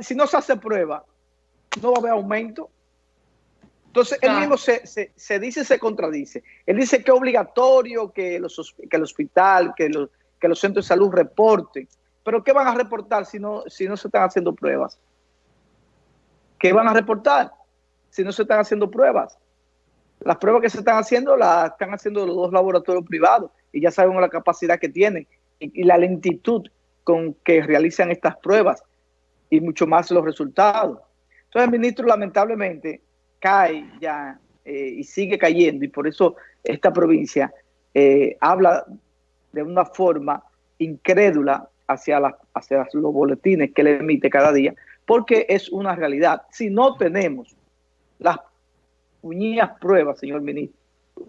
si no se hace prueba, no va a haber aumento. Entonces, él mismo se, se, dice, se contradice. Él dice que es obligatorio que, los, que el hospital, que los, que los centros de salud reporten. Pero ¿qué van a reportar si no, si no se están haciendo pruebas? ¿Qué van a reportar si no se están haciendo pruebas? Las pruebas que se están haciendo las están haciendo los dos laboratorios privados y ya sabemos la capacidad que tienen y, la lentitud con que realizan estas pruebas y mucho más los resultados. Entonces el ministro lamentablemente cae ya eh, y sigue cayendo y por eso esta provincia eh, habla de una forma incrédula hacia, hacia los boletines que le emite cada día, porque es una realidad. Si no tenemos las puñías pruebas, señor ministro,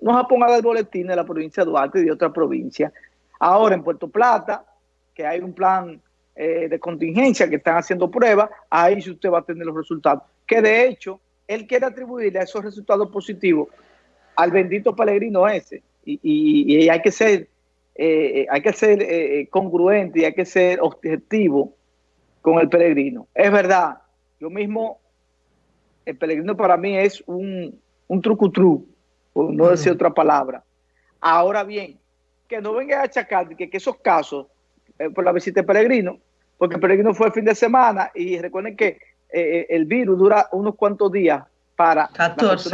nos ha ponga el boletín de la provincia de Duarte y de otra provincia. Ahora en Puerto Plata, que hay un plan eh, de contingencia que están haciendo pruebas, ahí usted va a tener los resultados. Que de hecho, él quiere atribuirle a esos resultados positivos al bendito peregrino ese. Y, hay que ser, eh, hay que ser eh, congruente y hay que ser objetivo con el peregrino. Es verdad, yo mismo, el peregrino para mí es un, un trucutru, por no decir otra palabra. Ahora bien, que no venga a achacar que, que esos casos eh, por la visita de peregrino, porque el peregrino fue el fin de semana y recuerden que eh, eh, el virus dura unos cuantos días para 14.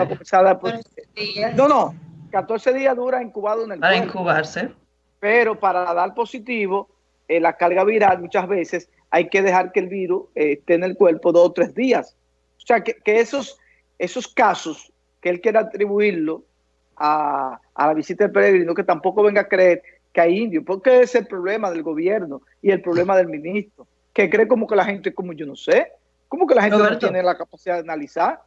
no, no, 14 días dura incubado en el Para incubarse. Pero para dar positivo, la carga viral muchas veces hay que dejar que el virus esté en el cuerpo dos o tres días. O sea, que, esos, esos casos que él quiera atribuirlo a, a la visita del peregrino, que tampoco venga a creer que hay indios, porque es el problema del gobierno y el problema del ministro, que cree como que la gente, como yo no sé, como que la gente no tiene la capacidad de analizar.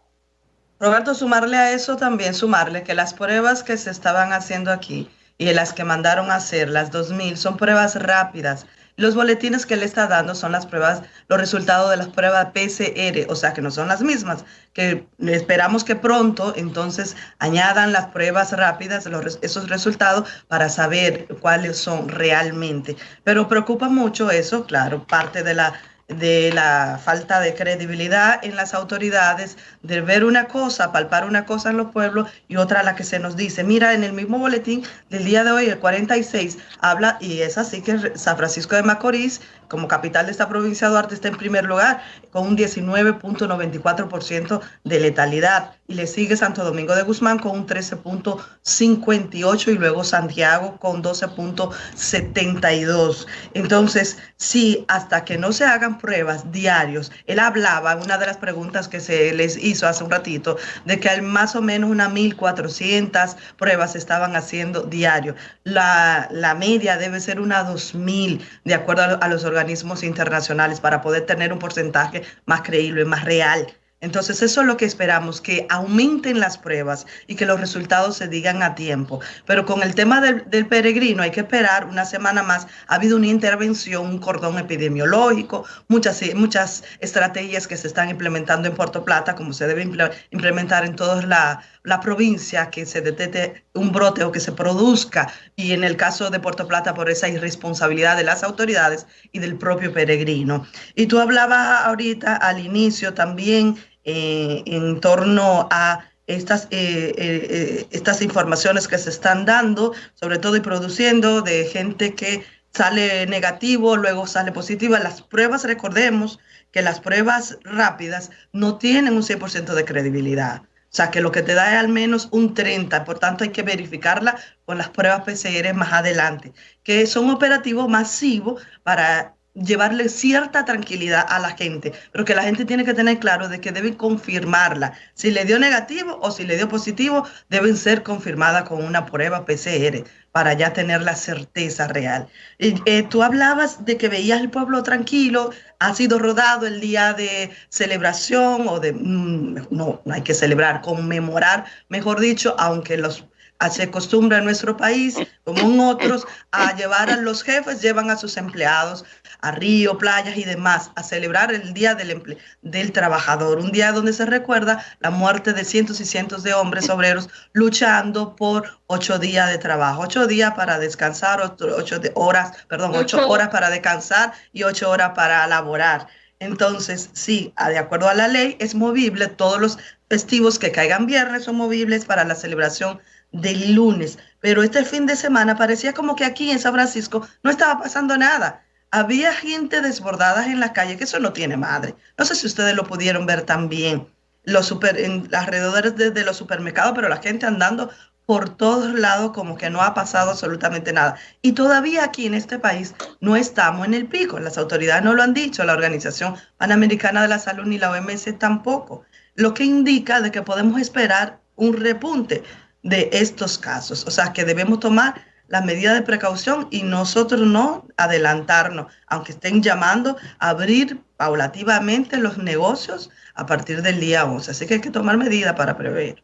Roberto, sumarle a eso también, sumarle que las pruebas que se estaban haciendo aquí y las que mandaron a hacer, las 2000, son pruebas rápidas los boletines que le está dando son las pruebas, los resultados de las pruebas PCR, o sea que no son las mismas, que esperamos que pronto entonces añadan las pruebas rápidas, esos resultados para saber cuáles son realmente. Pero preocupa mucho eso, claro, parte de la de la falta de credibilidad en las autoridades, de ver una cosa, palpar una cosa en los pueblos y otra la que se nos dice. Mira, en el mismo boletín del día de hoy, el 46, habla, y es así que San Francisco de Macorís como capital de esta provincia, Duarte está en primer lugar con un 19.94% de letalidad y le sigue Santo Domingo de Guzmán con un 13.58 y luego Santiago con 12.72. Entonces, sí, hasta que no se hagan pruebas diarios, él hablaba, una de las preguntas que se les hizo hace un ratito, de que hay más o menos unas 1.400 pruebas se estaban haciendo diario. La, la media debe ser una 2.000, de acuerdo a, a los organismos internacionales para poder tener un porcentaje más creíble, más real. Entonces eso es lo que esperamos, que aumenten las pruebas y que los resultados se digan a tiempo. Pero con el tema del, peregrino hay que esperar una semana más. Ha habido una intervención, un cordón epidemiológico, muchas, muchas estrategias que se están implementando en Puerto Plata, como se debe implementar en toda la, la provincia, que se detecte un brote o que se produzca. Y en el caso de Puerto Plata, por esa irresponsabilidad de las autoridades y del propio peregrino. Y tú hablabas ahorita al inicio también eh, en torno a estas, eh, eh, estas informaciones que se están dando, sobre todo y produciendo de gente que sale negativo, luego sale positiva. Las pruebas, recordemos que las pruebas rápidas no tienen un 100% de credibilidad. O sea, que lo que te da es al menos un 30, por tanto hay que verificarla con las pruebas PCR más adelante, que son operativos masivos para llevarle cierta tranquilidad a la gente, pero que la gente tiene que tener claro de que deben confirmarla. Si le dio negativo o si le dio positivo, deben ser confirmadas con una prueba PCR para ya tener la certeza real. Eh, tú hablabas de que veías el pueblo tranquilo, ha sido rodado el día de celebración o de, mm, no, no hay que celebrar, conmemorar, mejor dicho, aunque los se acostumbra en nuestro país, como en otros, a llevar a los jefes, llevan a sus empleados a río, playas y demás, a celebrar el Día del, del Trabajador, un día donde se recuerda la muerte de cientos y cientos de hombres obreros luchando por ocho días de trabajo, ocho días para descansar, ocho, horas, perdón, ocho horas para descansar y ocho horas para laborar. Entonces, sí, de acuerdo a la ley, es movible. Todos los festivos que caigan viernes son movibles para la celebración del lunes. Pero este fin de semana parecía como que aquí en San Francisco no estaba pasando nada. Había gente desbordada en la calle, que eso no tiene madre. No sé si ustedes lo pudieron ver también los super, en alrededores de, los supermercados, pero la gente andando por todos lados como que no ha pasado absolutamente nada. Y todavía aquí en este país no estamos en el pico. Las autoridades no lo han dicho, la Organización Panamericana de la Salud ni la OMS tampoco. Lo que indica de que podemos esperar un repunte de estos casos. O sea, que debemos tomar las medidas de precaución y nosotros no adelantarnos, aunque estén llamando a abrir paulativamente los negocios a partir del día 11. Así que hay que tomar medidas para prever.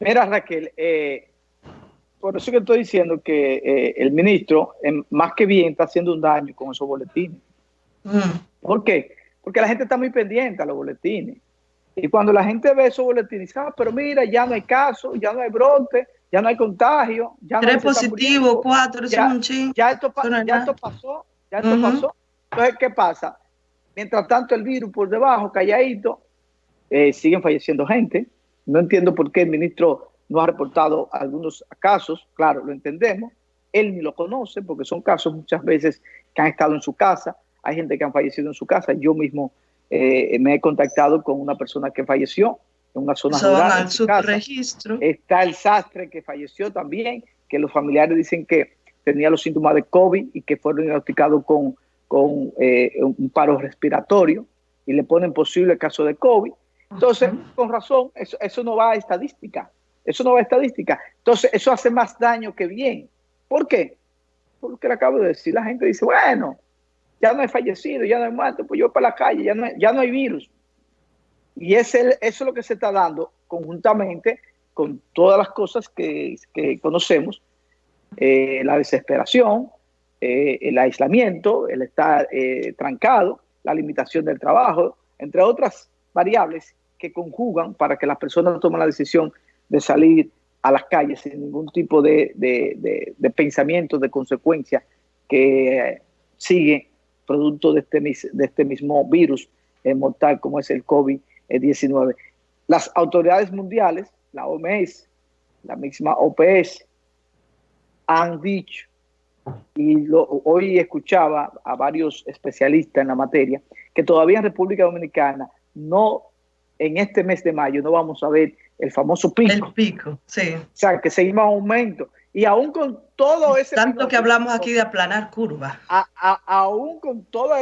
Mira, Raquel, eh, por eso que estoy diciendo que eh, el ministro, más que bien, está haciendo un daño con esos boletines. Mm. ¿Por qué? Porque la gente está muy pendiente a los boletines. Y cuando la gente ve esos boletines, dice, ah, pero mira, ya no hay caso, ya no hay brote, ya no hay contagio. Ya Tres positivos, cuatro, ya, un ching. Ya esto, ya esto pasó, ya esto pasó. Entonces, ¿qué pasa? Mientras tanto, el virus por debajo, calladito, eh, siguen falleciendo gente. No entiendo por qué el ministro no ha reportado algunos casos. Claro, lo entendemos. Él ni lo conoce porque son casos muchas veces que han estado en su casa. Hay gente que han fallecido en su casa. Yo mismo eh, me he contactado con una persona que falleció en una zona rural. registro. Está el sastre que falleció también, que los familiares dicen que tenía los síntomas de COVID y que fueron diagnosticados con con eh, un paro respiratorio y le ponen posible caso de COVID. Entonces, con razón, eso, eso no va a estadística. Eso no va a estadística. Entonces, eso hace más daño que bien. ¿Por qué? Por lo que le acabo de decir. La gente dice, bueno, ya no he fallecido, ya no he muerto, pues yo para la calle, ya no, hay, ya no hay virus. Y es el, eso es lo que se está dando conjuntamente con todas las cosas que, conocemos, eh, la desesperación, eh, el aislamiento, el estar eh, trancado, la limitación del trabajo, entre otras variables que conjugan para que las personas tomen la decisión de salir a las calles sin ningún tipo de, pensamiento, de consecuencia que sigue producto de este, de este mismo virus mortal como es el COVID-19. Las autoridades mundiales, la OMS, la misma OPS, han dicho y hoy escuchaba a varios especialistas en la materia que todavía en República Dominicana no, en este mes de mayo, no vamos a ver el famoso pico. El pico, sí. O sea, que seguimos aumento. Y aún con todo ese... Tanto que hablamos aquí de aplanar curva. aún con todos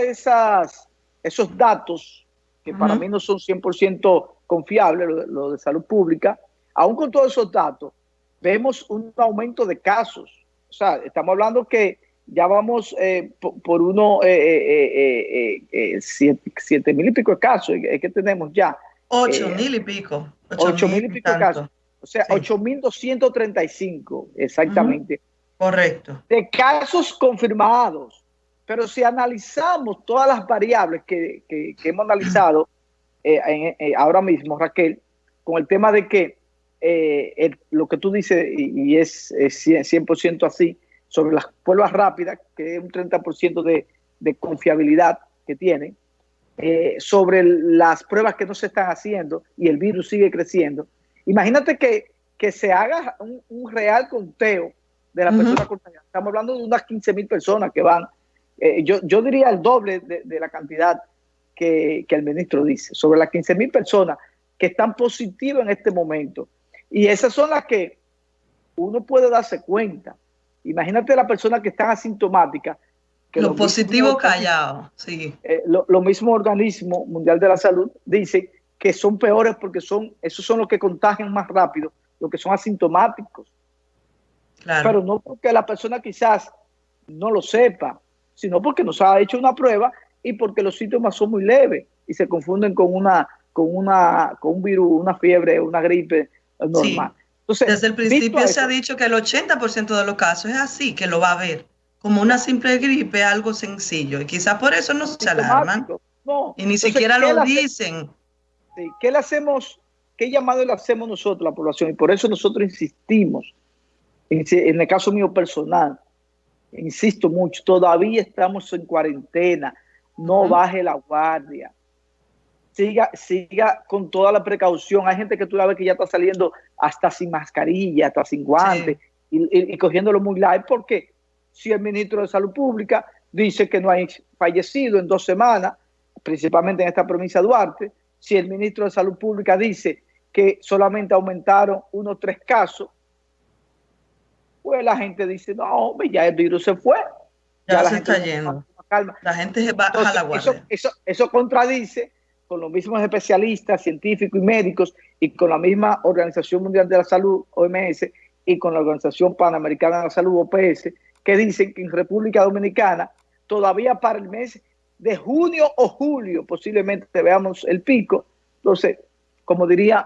esos datos, que para mí no son 100% confiables, lo, lo de salud pública, aún con todos esos datos, vemos un aumento de casos o sea, estamos hablando que ya vamos eh, por, uno, eh, eh, siete, mil y pico de casos, es que tenemos ya. Ocho mil y pico. Ocho, mil y pico de casos. O sea, ocho mil doscientos treinta y cinco, exactamente. Correcto. De casos confirmados. Pero si analizamos todas las variables que, hemos analizado ahora mismo, Raquel, con el tema de que eh, lo que tú dices, y, es, 100% así, sobre las pruebas rápidas, que es un 30% de, de, confiabilidad que tiene, eh, sobre las pruebas que no se están haciendo y el virus sigue creciendo. Imagínate que, que se haga un, real conteo de las personas contagiadas. Estamos hablando de unas 15 mil personas que van. Eh, yo, yo diría el doble de, de la cantidad que, que, el ministro dice, sobre las 15 mil personas que están positivas en este momento y esas son las que uno puede darse cuenta. Imagínate la persona que está asintomática. Que lo positivo callado, sí. Eh, lo, mismo organismo mundial de la salud dice que son peores porque son, esos son los que contagian más rápido, los que son asintomáticos. Claro. Pero no porque la persona quizás no lo sepa, sino porque nos ha hecho una prueba y porque los síntomas son muy leves y se confunden con una con una con un virus, una fiebre, una gripe normal. Desde el principio se ha dicho que el 80% de los casos es así, que lo va a ver, como una simple gripe, algo sencillo, y quizás por eso no se alarman. y ni siquiera lo dicen. ¿Qué le hacemos? ¿Qué llamado le hacemos nosotros, la población? Y por eso nosotros insistimos, en el caso mío personal, insisto mucho, todavía estamos en cuarentena. no baje la guardia. Siga, siga con toda la precaución. Hay gente que tú la ves que ya está saliendo hasta sin mascarilla, hasta sin guantes y, cogiéndolo muy light porque si el ministro de Salud Pública dice que no hay fallecido en dos semanas, principalmente en esta provincia de Duarte, si el ministro de Salud Pública dice que solamente aumentaron unos tres casos, pues la gente dice, no, ya el virus se fue. Ya, se está yendo. La gente se va a la guardia. Eso, eso, contradice con los mismos especialistas, científicos y médicos y con la misma Organización Mundial de la Salud, OMS, y con la Organización Panamericana de la Salud, OPS, que dicen que en República Dominicana todavía para el mes de junio o julio posiblemente veamos el pico. Entonces, como diría